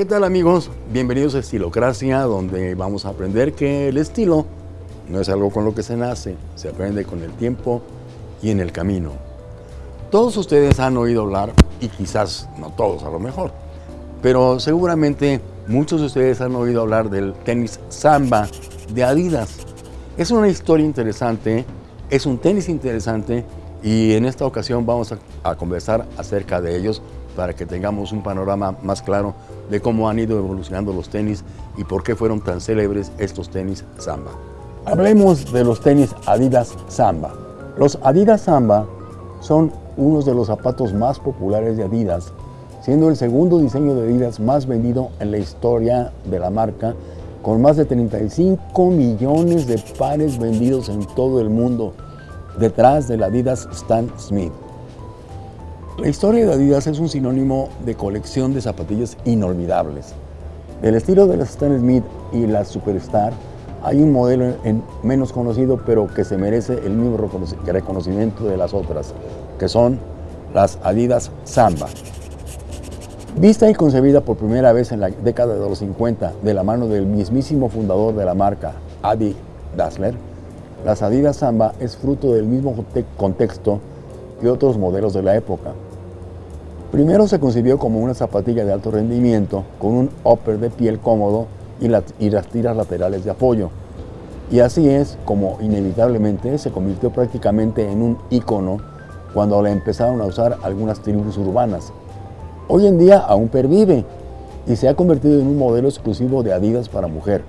¿Qué tal amigos? Bienvenidos a Estilocracia, donde vamos a aprender que el estilo no es algo con lo que se nace, se aprende con el tiempo y en el camino. Todos ustedes han oído hablar, y quizás no todos a lo mejor, pero seguramente muchos de ustedes han oído hablar del tenis Samba de Adidas. Es una historia interesante, es un tenis interesante y en esta ocasión vamos a, a conversar acerca de ellos para que tengamos un panorama más claro de cómo han ido evolucionando los tenis y por qué fueron tan célebres estos tenis Samba. Hablemos de los tenis Adidas Samba. Los Adidas Samba son unos de los zapatos más populares de Adidas, siendo el segundo diseño de Adidas más vendido en la historia de la marca, con más de 35 millones de pares vendidos en todo el mundo, detrás del Adidas Stan Smith. La historia de Adidas es un sinónimo de colección de zapatillas inolvidables. Del estilo de las Stan Smith y las Superstar, hay un modelo en menos conocido, pero que se merece el mismo reconocimiento de las otras, que son las Adidas Samba. Vista y concebida por primera vez en la década de los 50 de la mano del mismísimo fundador de la marca, Adi Dassler, las Adidas Samba es fruto del mismo contexto que otros modelos de la época. Primero se concibió como una zapatilla de alto rendimiento con un upper de piel cómodo y, las tiras laterales de apoyo. Y así es como inevitablemente se convirtió prácticamente en un icono cuando la empezaron a usar algunas tribus urbanas. Hoy en día aún pervive y se ha convertido en un modelo exclusivo de Adidas para mujer.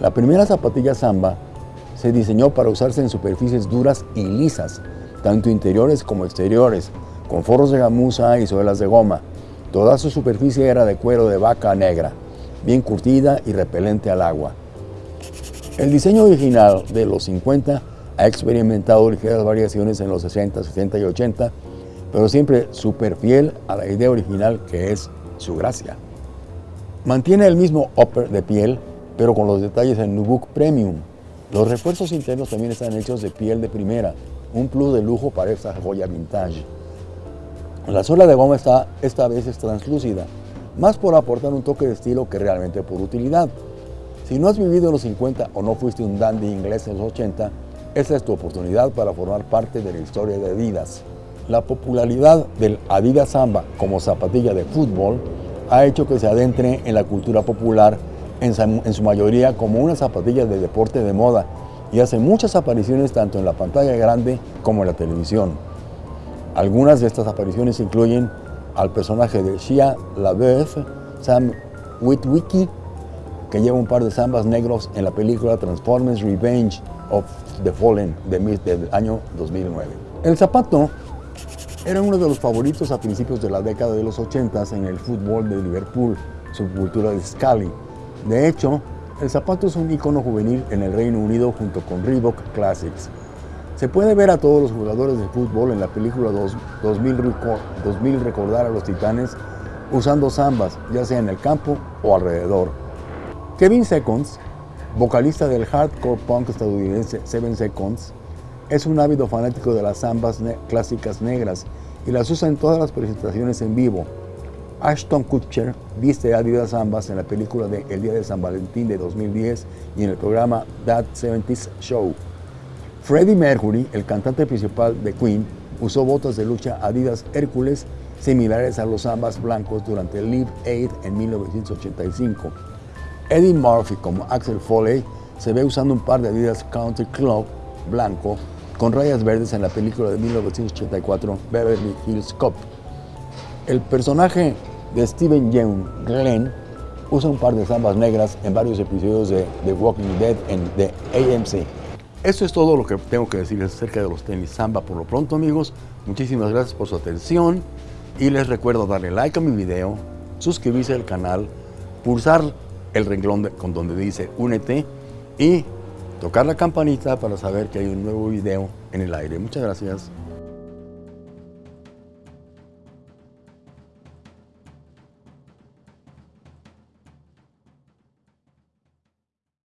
La primera zapatilla Samba se diseñó para usarse en superficies duras y lisas, tanto interiores como exteriores, con forros de gamuza y suelas de goma. Toda su superficie era de cuero de vaca negra, bien curtida y repelente al agua. El diseño original de los 50 ha experimentado ligeras variaciones en los 60, 70 y 80, pero siempre súper fiel a la idea original que es su gracia. Mantiene el mismo upper de piel, pero con los detalles en Nubuck Premium. Los refuerzos internos también están hechos de piel de primera, un plus de lujo para esta joya vintage. La suela de goma está, esta vez es translúcida, más por aportar un toque de estilo que realmente por utilidad. Si no has vivido en los 50 o no fuiste un dandy inglés en los 80, esta es tu oportunidad para formar parte de la historia de Adidas. La popularidad del Adidas Samba como zapatilla de fútbol ha hecho que se adentre en la cultura popular en su mayoría como una zapatilla de deporte de moda y hace muchas apariciones tanto en la pantalla grande como en la televisión. Algunas de estas apariciones incluyen al personaje de Shia LaBeouf, Sam Witwicky, que lleva un par de zambas negros en la película Transformers Revenge of the Fallen del año 2009. El zapato era uno de los favoritos a principios de la década de los 80 en el fútbol de Liverpool, subcultura de Scally. De hecho, el zapato es un icono juvenil en el Reino Unido junto con Reebok Classics. Se puede ver a todos los jugadores de fútbol en la película 2000, Recordar a los Titanes usando zambas, ya sea en el campo o alrededor. Kevin Seconds, vocalista del hardcore punk estadounidense Seven Seconds, es un ávido fanático de las zambas clásicas negras y las usa en todas las presentaciones en vivo. Ashton Kutcher viste Adidas Zambas en la película de El Día de San Valentín de 2010 y en el programa That 70s Show. Freddie Mercury, el cantante principal de Queen, usó botas de lucha Adidas Hércules similares a los ambas blancos durante el Live Aid en 1985. Eddie Murphy como Axel Foley se ve usando un par de Adidas Country Club blanco con rayas verdes en la película de 1984 Beverly Hills Cop. El personaje de Steven Yeun Glenn usa un par de zambas negras en varios episodios de The Walking Dead en The AMC. Esto es todo lo que tengo que decirles acerca de los tenis Samba por lo pronto, amigos. Muchísimas gracias por su atención y les recuerdo darle like a mi video, suscribirse al canal, pulsar el renglón con donde dice únete y tocar la campanita para saber que hay un nuevo video en el aire. Muchas gracias.